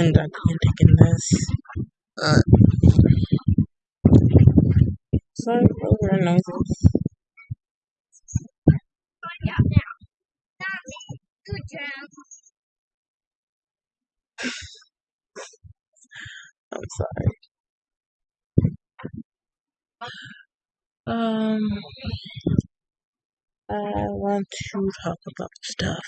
and I can't take this. Uh, for the noises. Good job. I'm sorry. Um, I want to talk about stuff.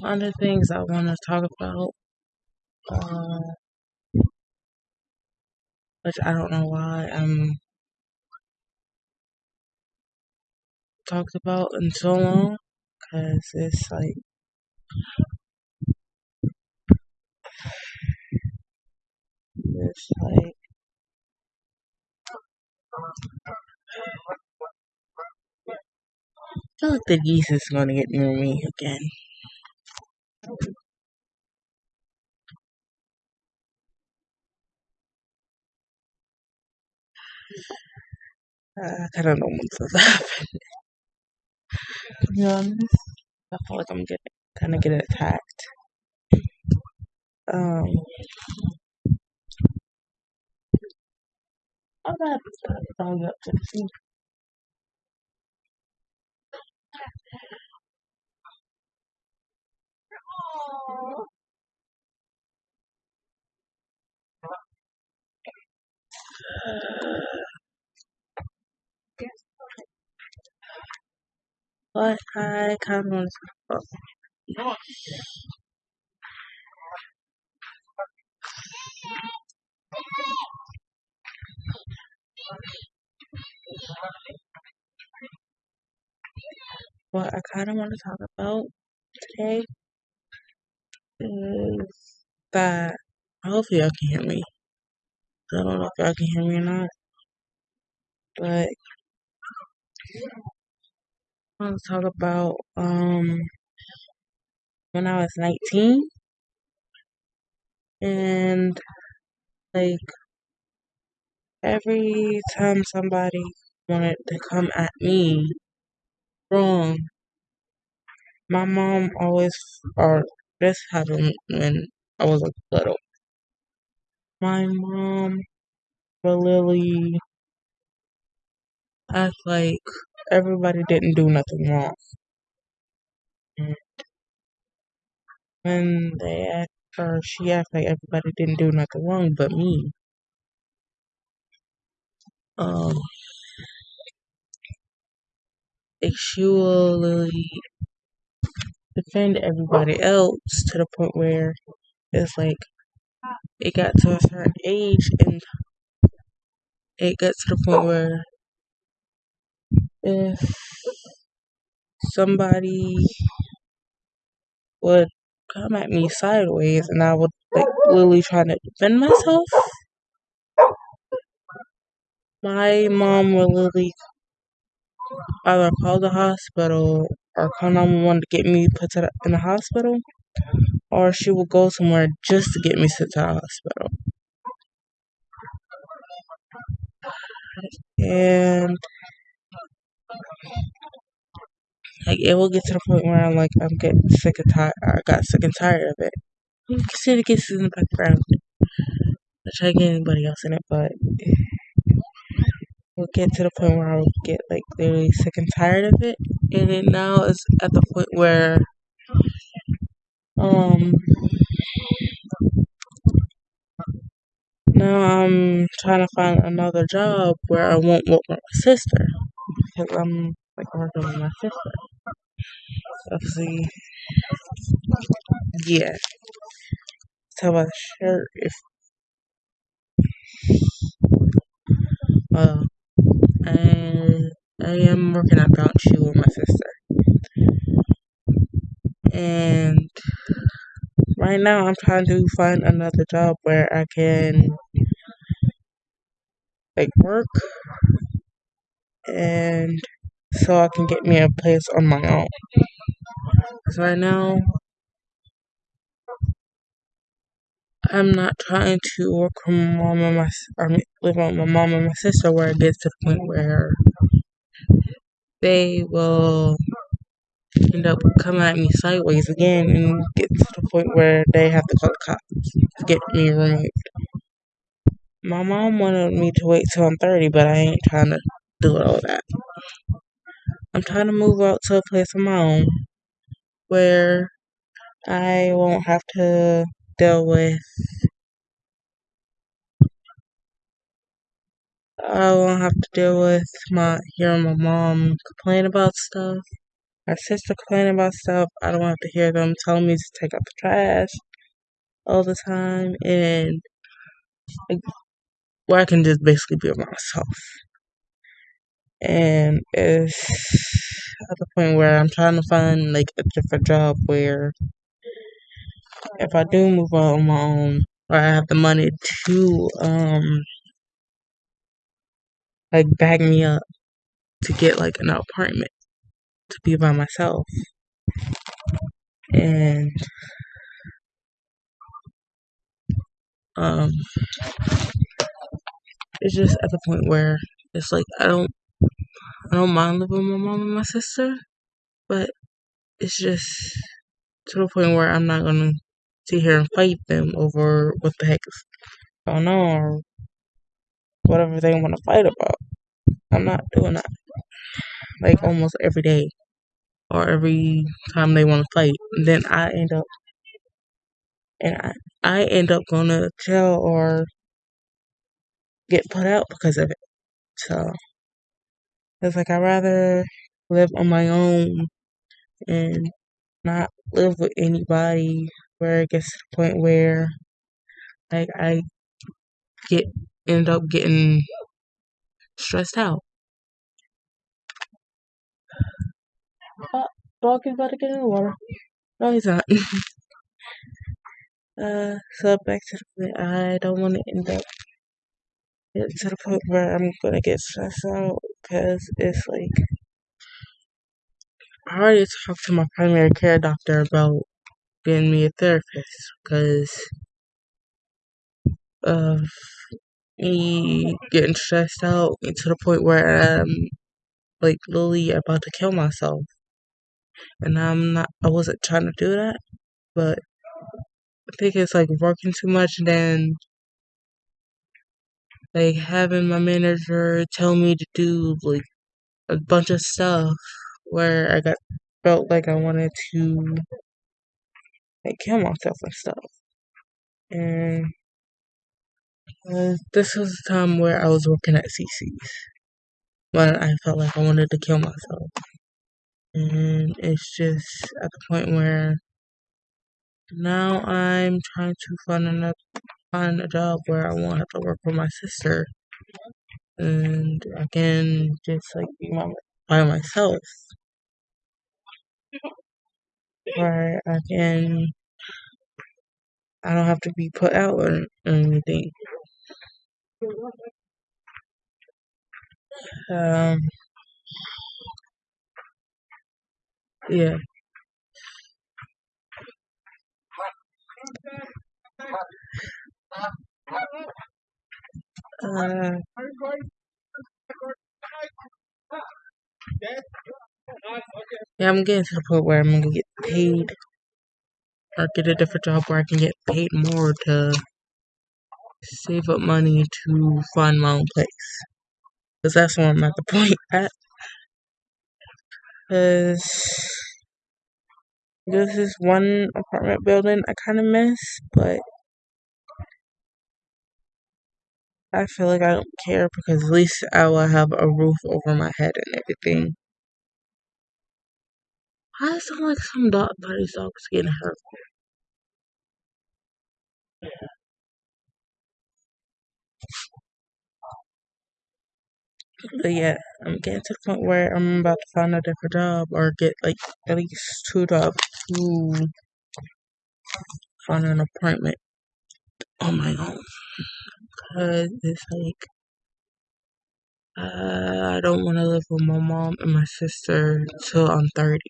The things I want to talk about, uh, which I don't know why I'm talked about in so long, because it's like it's like I feel like the geese is gonna get near me again. I don't know what's this will. To be honest, I feel like I'm getting kind of getting attacked. Um, I'm gonna dog up to the But I kind of. What I kind of want to talk about today is that hopefully y'all can hear me. I don't know if y'all can hear me or not, but I want to talk about um when I was 19 and like every time somebody wanted to come at me wrong, my mom always or this happened when I was like little. My mom would literally act like everybody didn't do nothing wrong. And when they asked her, she asked like everybody didn't do nothing wrong but me. Um, like she defend everybody else to the point where it's like it got to a certain age and it got to the point where if somebody would come at me sideways and I would like literally trying to defend myself, my mom would literally either call the hospital or call 911 to get me put to the, in the hospital, or she would go somewhere just to get me sent to the hospital. And like it will get to the point where I'm like I'm getting sick and tired. I got sick and tired of it. You can see the kisses in the background. I try to get anybody else in it, but we'll get to the point where I will get like literally sick and tired of it. And then now it's at the point where um now I'm trying to find another job where I won't work with my sister because I'm like working with my sister. Obviously, yeah. Talk about shirt. If uh, and I am working at Bounce Shoe with my sister, and right now I'm trying to find another job where I can like work and so I can get me a place on my own. Cause right now I'm not trying to work with my mom and my live with my mom and my sister where it gets to the point where they will end up coming at me sideways again and get to the point where they have to call the cops to get me removed. My mom wanted me to wait till I'm 30, but I ain't trying to do all that. I'm trying to move out to a place of my own where I won't have to deal with I won't have to deal with my hearing my mom complain about stuff, my sister complain about stuff. I don't have to hear them telling me to take out the trash all the time, and like, where I can just basically be myself. And it's at the point where I'm trying to find like a different job where if I do move on my own, or I have the money to um like bag me up to get like an apartment to be by myself. And um it's just at the point where it's like I don't I don't mind living with my mom and my sister, but it's just to the point where I'm not gonna sit here and fight them over what the heck is going on or whatever they want to fight about. I'm not doing that like almost every day or every time they want to fight. Then I end up and I, I end up going to jail or get put out because of it. So it's like I'd rather live on my own and not live with anybody where it gets to the point where like I get end up getting stressed out. Oh, dog is about to get in the water. No, he's not. uh, so back to the point. I don't want to end up get to the point where I'm gonna get stressed out because it's like I already talked to my primary care doctor about getting me a therapist because of me getting stressed out to the point where I'm like literally about to kill myself. And I'm not, I wasn't trying to do that, but I think it's like working too much and then like having my manager tell me to do like a bunch of stuff where I got felt like I wanted to like kill myself and stuff. And uh, this was the time where I was working at CC's when I felt like I wanted to kill myself. And it's just at the point where now I'm trying to find another find a job where I won't have to work for my sister and I can just like be my, by myself. Where I can I don't have to be put out or, or anything. Um yeah. Uh, yeah, I'm getting to the point where I'm gonna get paid or get a different job where I can get paid more to save up money to find my own place. Because that's where I'm at the point at. Because this is one apartment building I kind of miss, but I feel like I don't care because at least I will have a roof over my head and everything. It sound like some dog buddy's dog's getting hurt? But yeah, I'm getting to the point where I'm about to find a different job or get like at least two jobs to find an apartment on my own. Cause it's like uh, I don't want to live with my mom and my sister till I'm 30.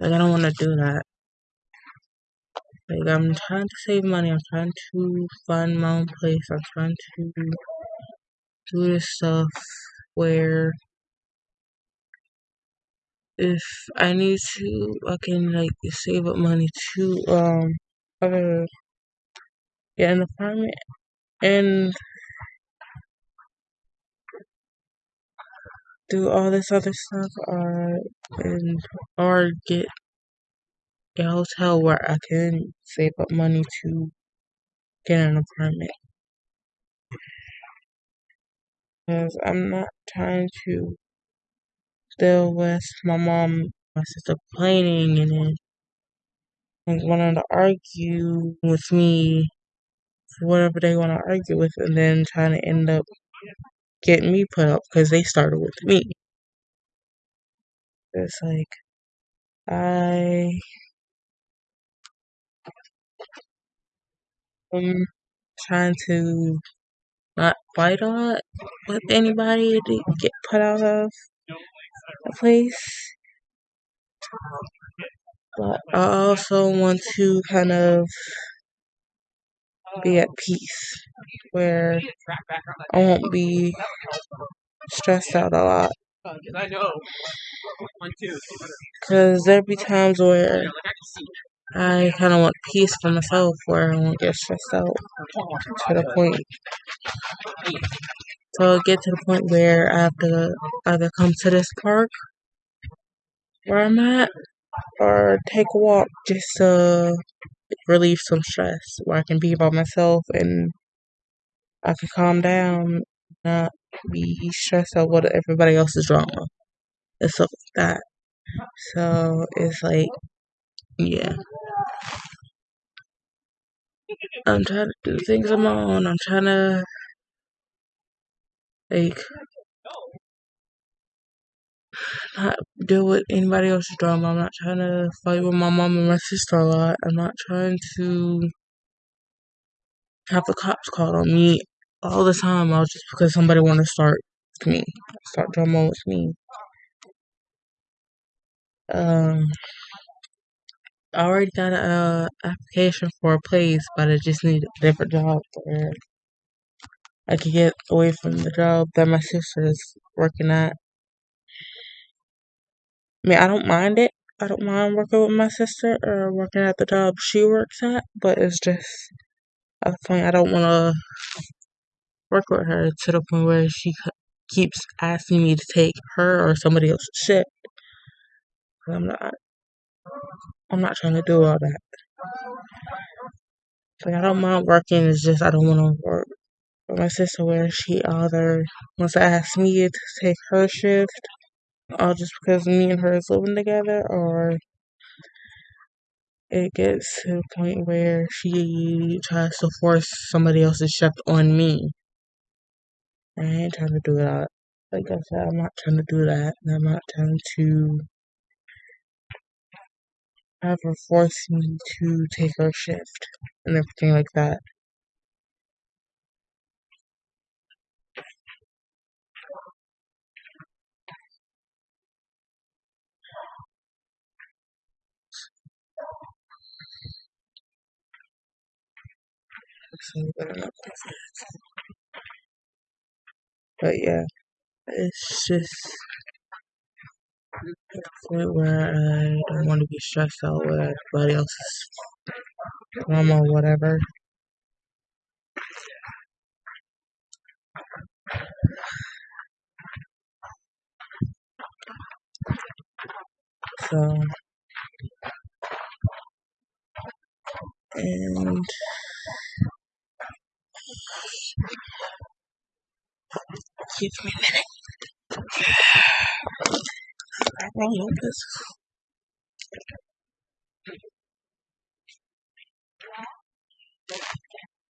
Like I don't want to do that. Like I'm trying to save money. I'm trying to find my own place. I'm trying to do this stuff where if I need to, I can like save up money to um get an apartment and do all this other stuff, or and or get a hotel where I can save up money to get an apartment. Because I'm not trying to deal with my mom, my sister complaining, and then like wanting to argue with me for whatever they want to argue with, and then trying to end up getting me put up because they started with me. It's like I am trying to not fight a lot with anybody to get put out of a place. But I also want to kind of be at peace where I won't be stressed out a lot. Because there'll be times where I kind of want peace for myself where I won't get stressed out to the point. So get to the point where I have to either come to this park where I'm at or take a walk just to relieve some stress where I can be by myself and I can calm down, not be stressed out with everybody else's drama and stuff like that. So it's like, yeah. I'm trying to do things on my own. I'm trying to, like, not deal with anybody else's drama. I'm not trying to fight with my mom and my sister a lot. I'm not trying to have the cops called on me all the time all just because somebody want to start with me, start drama with me. Um, I already got a uh, application for a place, but I just need a different job where I could get away from the job that my sister is working at. I mean, I don't mind it. I don't mind working with my sister or working at the job she works at, but it's just at the point I don't want to work with her to the point where she keeps asking me to take her or somebody else's shift. I'm not. I'm not trying to do all that. Like I don't mind working. It's just I don't want to work with my sister where she either wants to ask me to take her shift, all just because me and her is living together, or it gets to the point where she tries to force somebody else's shift on me. I ain't trying to do that. Like I said, I'm not trying to do that. And I'm not trying to her force me to take her shift and everything like that. But yeah, it's just point where I don't want to be stressed out with everybody else's drama or whatever. So, and give me a minute. Won't this.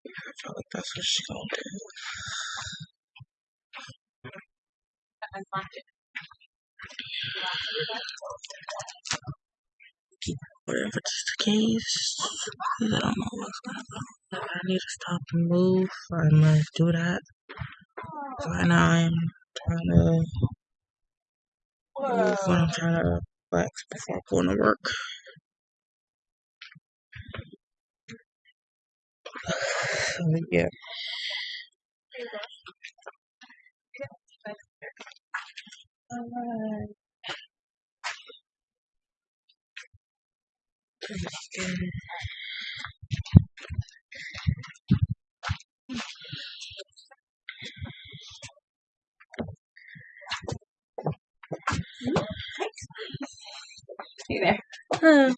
I feel like that's what she's gonna. Whatever just the case, I don't know what's gonna go. If I need to stop and move, I must do that. Right now, I'm when I'm trying to relax before going to work. So, yeah. Alright. Hey there. Huh.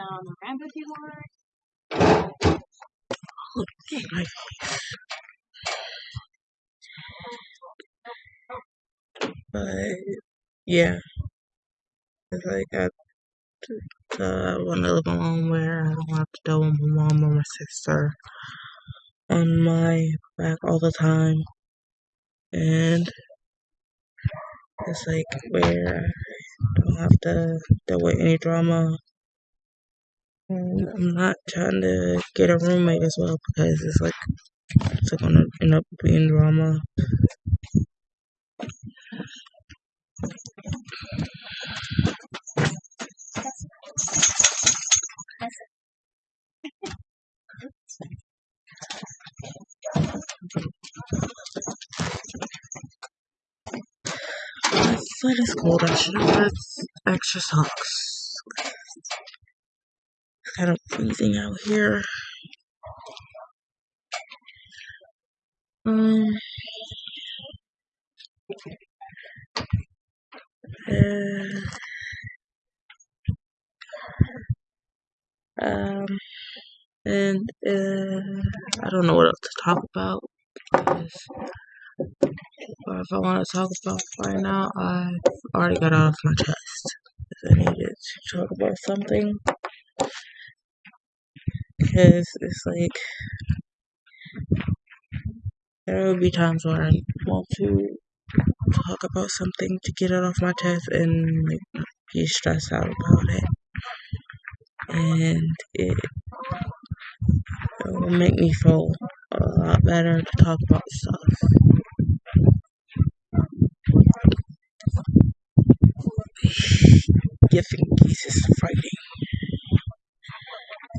Um, Rambo keyboard. My but yeah, it's like I uh, want to live alone where I don't have to deal with my mom or my sister on my back all the time, and it's like where I don't have to deal with any drama. And I'm not trying to get a roommate as well because it's like it's like gonna end up being drama. My foot is cold. I should have had extra socks. It's kind of freezing out here. Um. Uh, um. And uh, I don't know what else to talk about because if I want to talk about right now, I already got off my chest. I needed to talk about something, because it's like there will be times where I want to talk about something to get it off my chest and like be stressed out about it, and it, it will make me feel a lot better to talk about stuff. Giving Jesus Friday.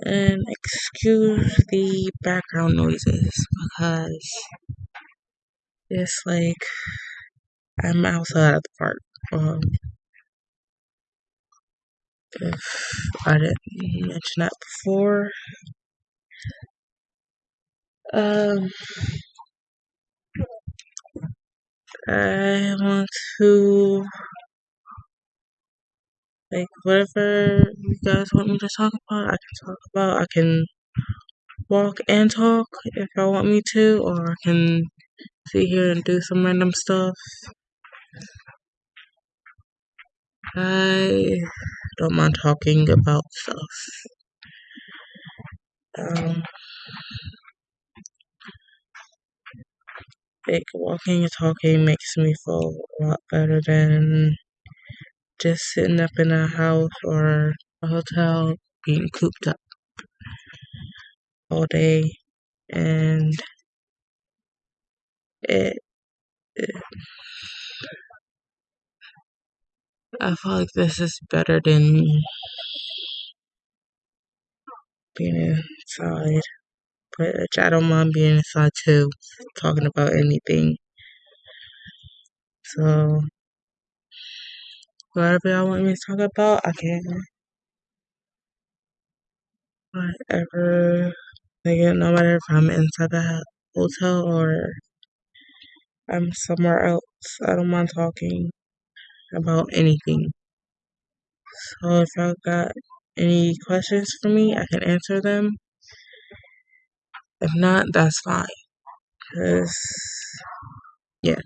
And excuse the background noises because it's like I'm outside of the park. Um, I didn't mention that before, um, I want to like whatever you guys want me to talk about, I can talk about. I can walk and talk if I want me to, or I can sit here and do some random stuff. I don't mind talking about stuff. Um, like walking and talking makes me feel a lot better than just sitting up in a house or a hotel being cooped up all day and it, it I feel like this is better than being inside. But I don't mind being inside too, talking about anything. So whatever y'all want me to talk about, I can. Whatever, like no matter if I'm inside the hotel or I'm somewhere else, I don't mind talking about anything. So if y'all got any questions for me, I can answer them. If not, that's fine. Cause yeah,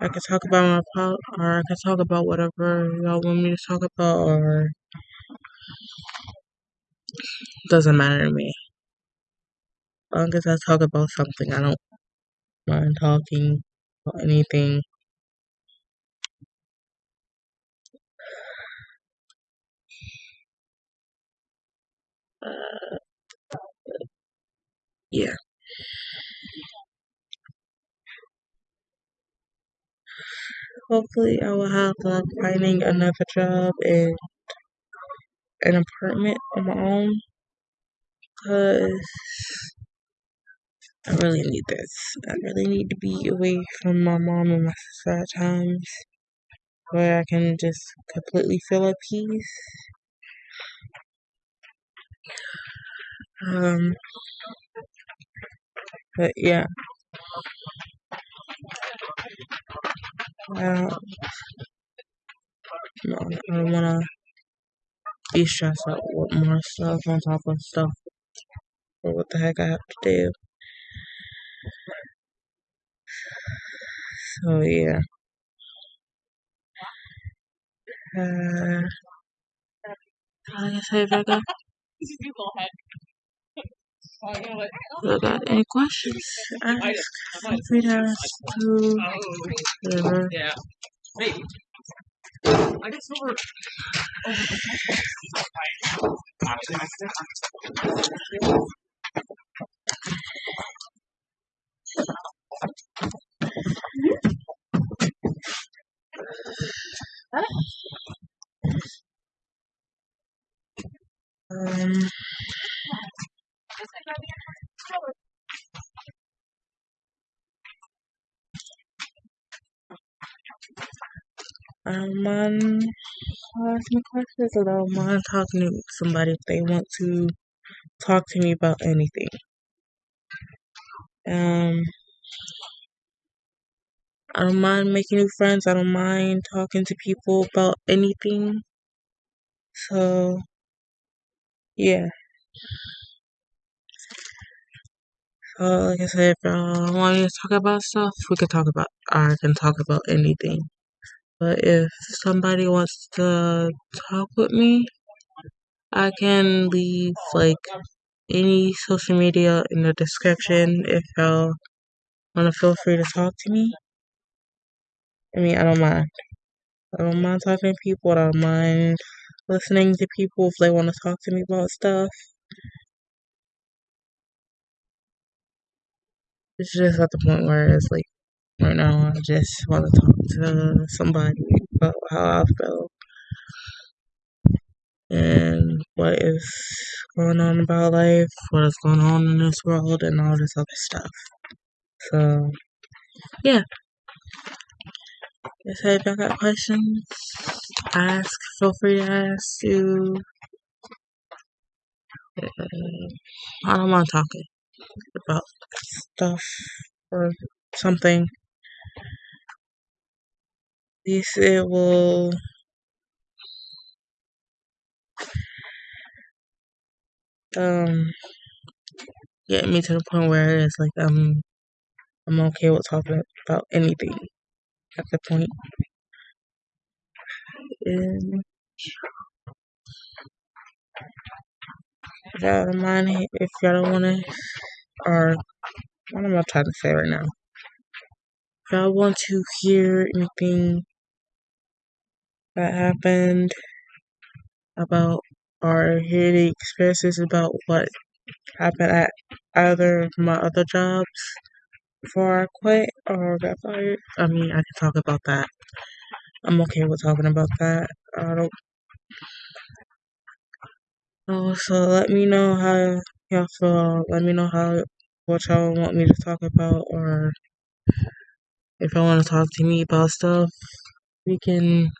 I can talk about my pro, or I can talk about whatever y'all want me to talk about, or doesn't matter to me. As long as I talk about something, I don't mind talking about anything. Uh, yeah. Hopefully, I will have luck finding another job and an apartment on my own. Cause I really need this. I really need to be away from my mom and my sister at times where I can just completely feel at peace. Um, but yeah, I don't, no, I don't wanna be stressed out with more stuff on top of stuff or what the heck I have to do. So yeah. Uh, like I said, Becca, You go ahead. You know you got any questions, ask. Feel free to ask to whatever. Yeah. Maybe. I guess over. Um, asking questions. I don't mind talking to somebody if they want to talk to me about anything. Um, I don't mind making new friends. I don't mind talking to people about anything. So, yeah. So, like I said, if y'all want me to talk about stuff, we can talk about. I can talk about anything. But if somebody wants to talk with me, I can leave like any social media in the description if y'all want to feel free to talk to me. I mean, I don't mind. I don't mind talking to people. I don't mind listening to people if they want to talk to me about stuff. It's just at the point where it's like, right now, I just want to talk to somebody about how I feel and what is going on about life, what is going on in this world, and all this other stuff. So, yeah. If y'all got questions, ask. Feel free to ask. You. Uh, I don't mind talking about stuff or something. Will um get me to the point where it's like I'm I'm okay with talking about anything at the point. If y'all don't mind, if y'all don't want to, or what am I trying to say right now? If y'all want to hear anything that happened about our hear experiences about what happened at either of my other jobs before I quit or got fired, I mean, I can talk about that. I'm okay with talking about that. I don't. Oh, so let me know how y'all feel. Let me know how what y'all want me to talk about, or if y'all want to talk to me about stuff, we can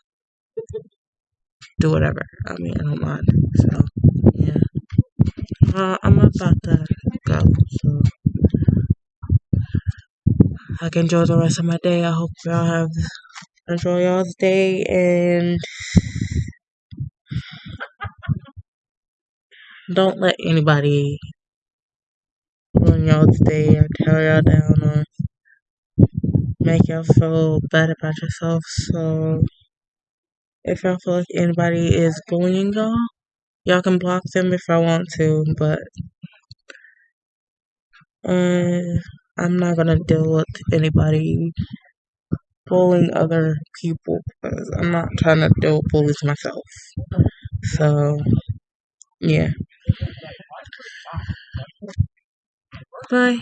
do whatever. I mean, I don't mind. So, yeah. Uh, I'm about to go. So, I can enjoy the rest of my day. I hope y'all have enjoy y'all's day and don't let anybody ruin y'all's day or tear y'all down or make y'all feel bad about yourself. So if y'all feel like anybody is bullying y'all, y'all can block them if I want to, but uh, I'm not gonna deal with anybody bullying other people because I'm not trying to deal with bullies myself. So yeah. Bye.